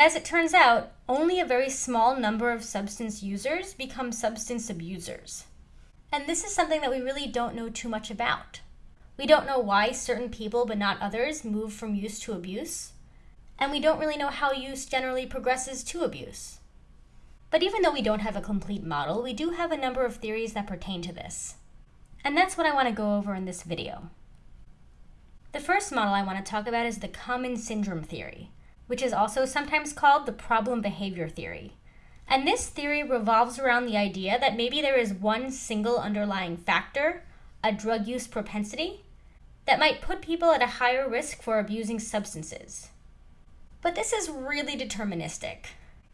As it turns out, only a very small number of substance users become substance abusers. And this is something that we really don't know too much about. We don't know why certain people but not others move from use to abuse. And we don't really know how use generally progresses to abuse. But even though we don't have a complete model, we do have a number of theories that pertain to this. And that's what I want to go over in this video. The first model I want to talk about is the common syndrome theory, which is also sometimes called the problem behavior theory. And this theory revolves around the idea that maybe there is one single underlying factor, a drug use propensity, that might put people at a higher risk for abusing substances. But this is really deterministic.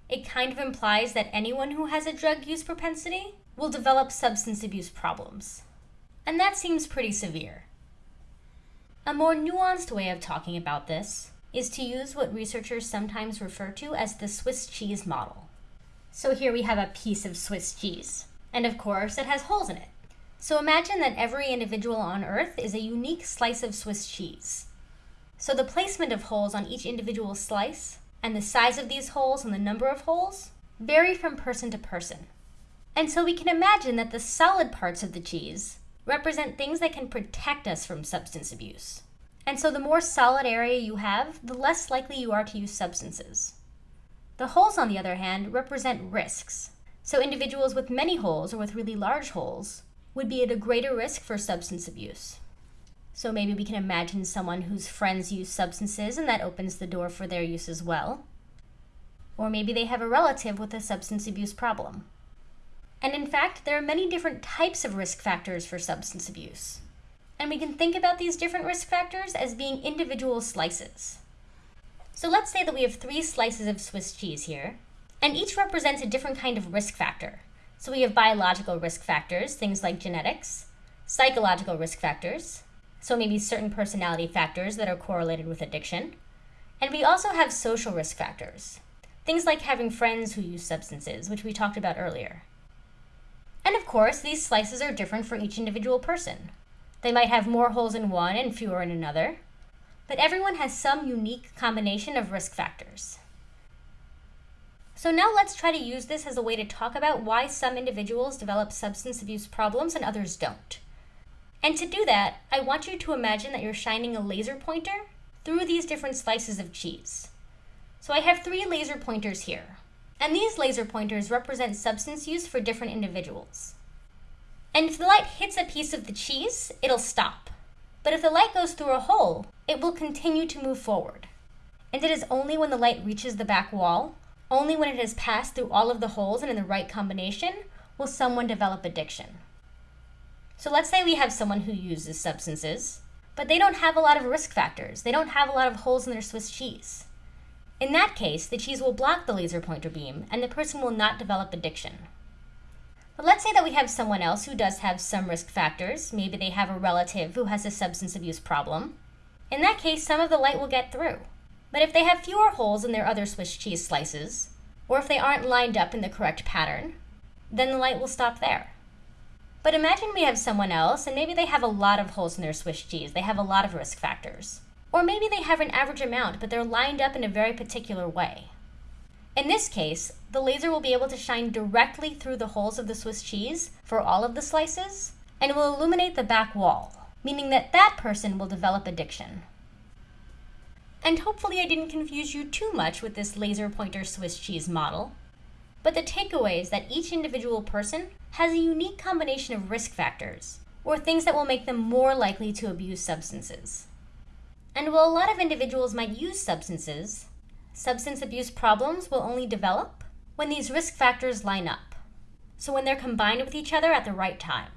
It kind of implies that anyone who has a drug use propensity will develop substance abuse problems. And that seems pretty severe. A more nuanced way of talking about this is to use what researchers sometimes refer to as the Swiss cheese model. So here we have a piece of Swiss cheese, and of course it has holes in it. So imagine that every individual on Earth is a unique slice of Swiss cheese. So the placement of holes on each individual slice, and the size of these holes and the number of holes, vary from person to person. And so we can imagine that the solid parts of the cheese represent things that can protect us from substance abuse. And so the more solid area you have, the less likely you are to use substances. The holes, on the other hand, represent risks. So individuals with many holes or with really large holes would be at a greater risk for substance abuse. So maybe we can imagine someone whose friends use substances and that opens the door for their use as well. Or maybe they have a relative with a substance abuse problem. And in fact, there are many different types of risk factors for substance abuse. And we can think about these different risk factors as being individual slices. So let's say that we have three slices of Swiss cheese here, and each represents a different kind of risk factor. So we have biological risk factors, things like genetics, psychological risk factors, so maybe certain personality factors that are correlated with addiction, and we also have social risk factors, things like having friends who use substances, which we talked about earlier. And of course, these slices are different for each individual person. They might have more holes in one and fewer in another, but everyone has some unique combination of risk factors. So now let's try to use this as a way to talk about why some individuals develop substance abuse problems and others don't. And to do that, I want you to imagine that you're shining a laser pointer through these different slices of cheese. So I have three laser pointers here. And these laser pointers represent substance use for different individuals. And if the light hits a piece of the cheese, it'll stop. But if the light goes through a hole, it will continue to move forward. And it is only when the light reaches the back wall, only when it has passed through all of the holes and in the right combination, will someone develop addiction. So let's say we have someone who uses substances, but they don't have a lot of risk factors. They don't have a lot of holes in their Swiss cheese. In that case, the cheese will block the laser pointer beam, and the person will not develop addiction. But let's say that we have someone else who does have some risk factors. Maybe they have a relative who has a substance abuse problem. In that case, some of the light will get through. But if they have fewer holes in their other Swiss cheese slices, or if they aren't lined up in the correct pattern, then the light will stop there. But imagine we have someone else, and maybe they have a lot of holes in their Swiss cheese. They have a lot of risk factors. Or maybe they have an average amount, but they're lined up in a very particular way. In this case, the laser will be able to shine directly through the holes of the Swiss cheese for all of the slices, and will illuminate the back wall, meaning that that person will develop addiction. And hopefully I didn't confuse you too much with this laser pointer Swiss cheese model. But the takeaway is that each individual person has a unique combination of risk factors, or things that will make them more likely to abuse substances. And while a lot of individuals might use substances, substance abuse problems will only develop when these risk factors line up. So when they're combined with each other at the right time.